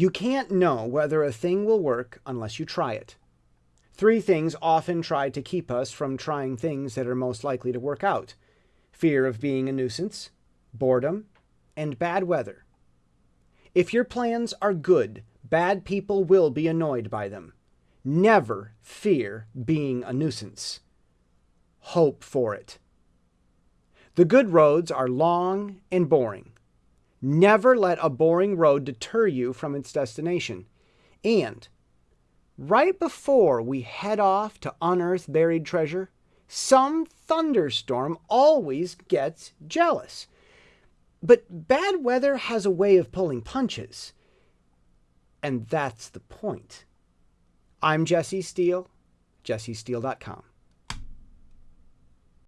You can't know whether a thing will work unless you try it. Three things often try to keep us from trying things that are most likely to work out fear of being a nuisance, boredom, and bad weather. If your plans are good, bad people will be annoyed by them. Never fear being a nuisance. Hope for it. The good roads are long and boring. Never let a boring road deter you from its destination. And right before we head off to unearth buried treasure, some thunderstorm always gets jealous. But bad weather has a way of pulling punches. And that's the point. I'm Jesse Steele, jessesteele.com.